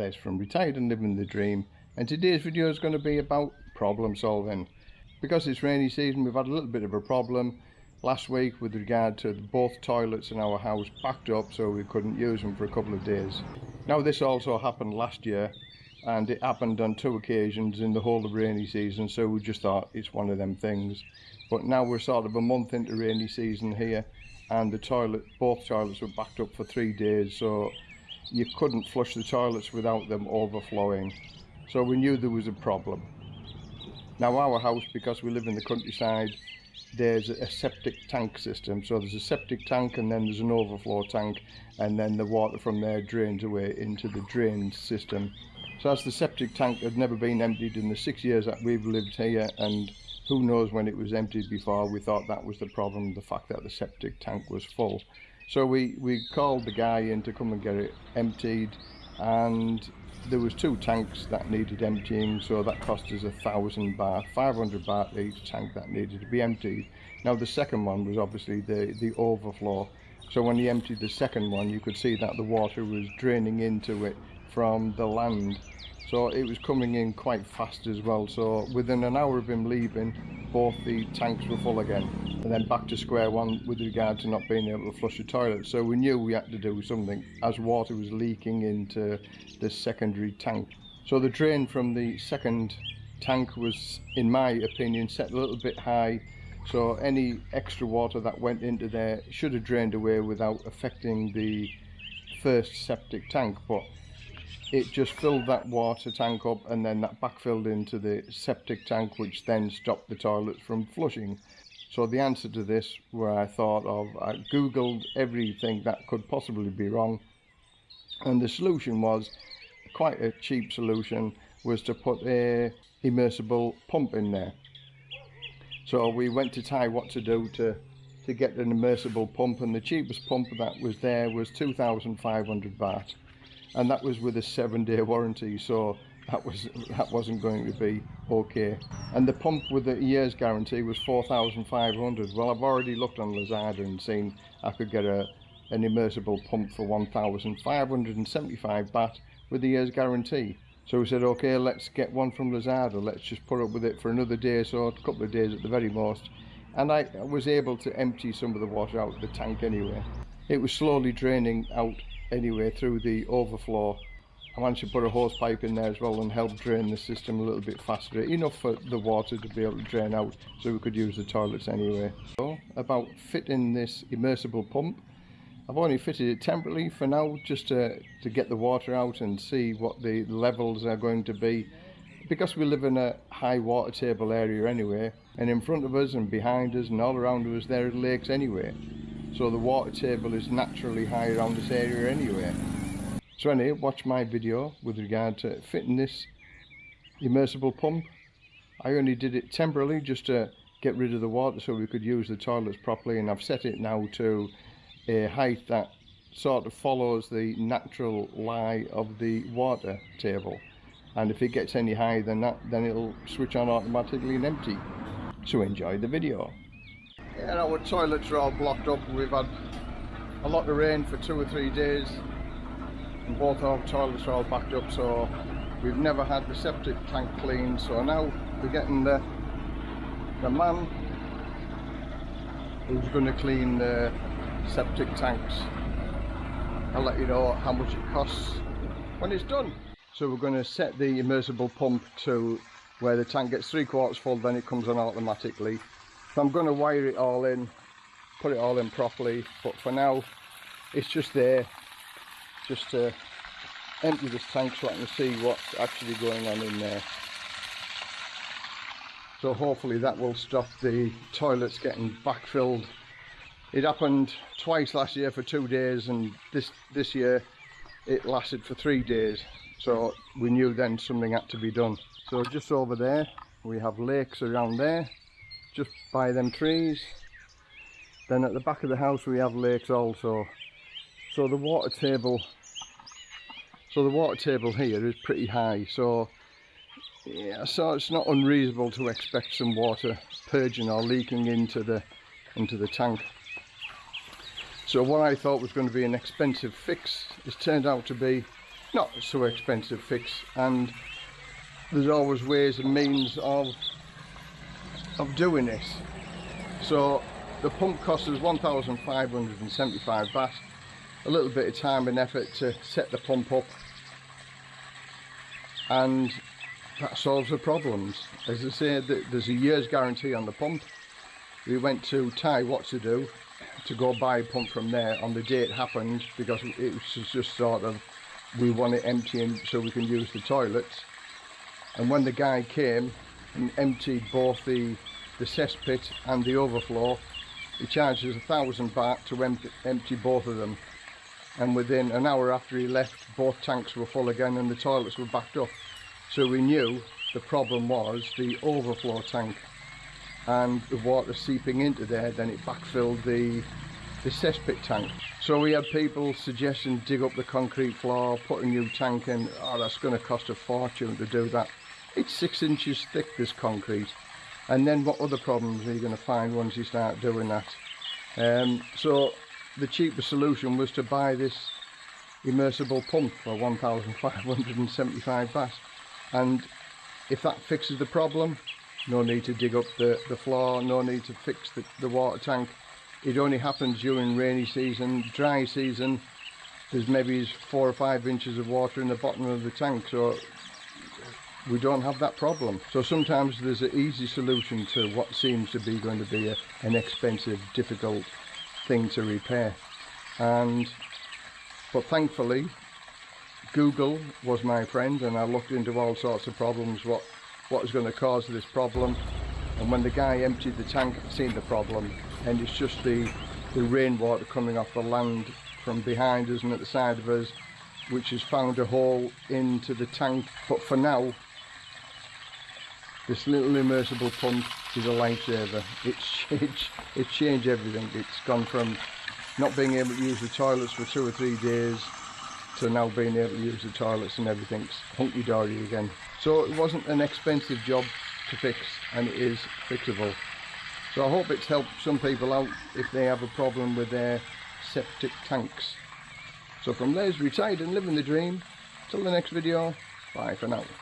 Les from Retired and Living the Dream and today's video is going to be about problem solving. Because it's rainy season we've had a little bit of a problem last week with regard to both toilets in our house backed up so we couldn't use them for a couple of days. Now this also happened last year and it happened on two occasions in the whole of rainy season so we just thought it's one of them things. But now we're sort of a month into rainy season here and the toilet, both toilets were backed up for three days so you couldn't flush the toilets without them overflowing. So we knew there was a problem. Now our house, because we live in the countryside, there's a septic tank system. So there's a septic tank and then there's an overflow tank and then the water from there drains away into the drain system. So as the septic tank had never been emptied in the six years that we've lived here and who knows when it was emptied before, we thought that was the problem, the fact that the septic tank was full. So we, we called the guy in to come and get it emptied and there was two tanks that needed emptying so that cost us a thousand baht 500 baht each tank that needed to be emptied. Now the second one was obviously the the overflow. So when he emptied the second one you could see that the water was draining into it from the land. So it was coming in quite fast as well. So within an hour of him leaving both the tanks were full again and then back to square one with regard to not being able to flush the toilet. So we knew we had to do something as water was leaking into the secondary tank. So the drain from the second tank was in my opinion set a little bit high. So any extra water that went into there should have drained away without affecting the first septic tank but it just filled that water tank up and then that backfilled into the septic tank which then stopped the toilets from flushing so the answer to this where I thought of I googled everything that could possibly be wrong and the solution was quite a cheap solution was to put a immersible pump in there. So we went to Thai Watsadu to to get an immersible pump and the cheapest pump that was there was 2500 baht and that was with a seven day warranty. So that was that wasn't going to be okay. And the pump with the year's guarantee was 4500 well I've already looked on Lazada and seen I could get a an immersible pump for 1575 baht with the year's guarantee. So we said okay let's get one from Lazada let's just put up with it for another day so a couple of days at the very most. And I was able to empty some of the water out of the tank anyway. It was slowly draining out anyway through the overflow I managed to put a hose pipe in there as well and help drain the system a little bit faster. Enough for the water to be able to drain out so we could use the toilets anyway. So about fitting this immersible pump I've only fitted it temporarily for now just to, to get the water out and see what the levels are going to be. Because we live in a high water table area anyway and in front of us and behind us and all around us there are lakes anyway. So the water table is naturally high around this area anyway so anyway watch my video with regard to fitting this immersible pump. I only did it temporarily just to get rid of the water so we could use the toilets properly and I've set it now to a height that sort of follows the natural lie of the water table. And if it gets any higher than that then it'll switch on automatically and empty. So enjoy the video. Yeah, our toilets are all blocked up. We've had a lot of rain for two or three days and both our toilets are all backed up so we've never had the septic tank cleaned. So now we're getting the the man who's going to clean the septic tanks. I'll let you know how much it costs when it's done. So we're going to set the immersible pump to where the tank gets three quarters full then it comes on automatically. So I'm going to wire it all in, put it all in properly, but for now it's just there, just to empty this tank so I can see what's actually going on in there. So hopefully that will stop the toilets getting backfilled. It happened twice last year for two days and this, this year it lasted for three days. So we knew then something had to be done. So just over there we have lakes around there just by them trees then at the back of the house we have lakes also so the water table so the water table here is pretty high so yeah so it's not unreasonable to expect some water purging or leaking into the into the tank. So what I thought was going to be an expensive fix has turned out to be not so expensive fix and there's always ways and means of of doing this so the pump cost us 1,575 baht a little bit of time and effort to set the pump up. And that solves the problems. As I say there's a year's guarantee on the pump. We went to Thai Watsadu to go buy a pump from there on the day it happened because it was just sort of we want it emptying so we can use the toilets. And when the guy came and emptied both the the cesspit and the overflow he charged us a thousand baht to empty, empty both of them and within an hour after he left both tanks were full again and the toilets were backed up. So we knew the problem was the overflow tank and the water seeping into there then it backfilled the the cesspit tank. So we had people suggesting dig up the concrete floor put a new tank in. Oh that's going to cost a fortune to do that. It's six inches thick this concrete. And then what other problems are you going to find once you start doing that? Um, so the cheapest solution was to buy this immersible pump for 1575 baht. And if that fixes the problem no need to dig up the, the floor no need to fix the, the water tank. It only happens during rainy season dry season. There's maybe four or five inches of water in the bottom of the tank so we don't have that problem. So sometimes there's an easy solution to what seems to be going to be a, an expensive difficult thing to repair. And but thankfully Google was my friend and I looked into all sorts of problems what what was going to cause this problem. And when the guy emptied the tank I've seen the problem. And it's just the the rainwater coming off the land from behind us and at the side of us which has found a hole into the tank. But for now this little immersible pump is a lifesaver. It's changed it's changed everything. It's gone from not being able to use the toilets for two or three days to now being able to use the toilets and everything's hunky-dory again. So it wasn't an expensive job to fix and it is fixable. So I hope it's helped some people out if they have a problem with their septic tanks. So from Les Retired and Living the Dream. Till the next video bye for now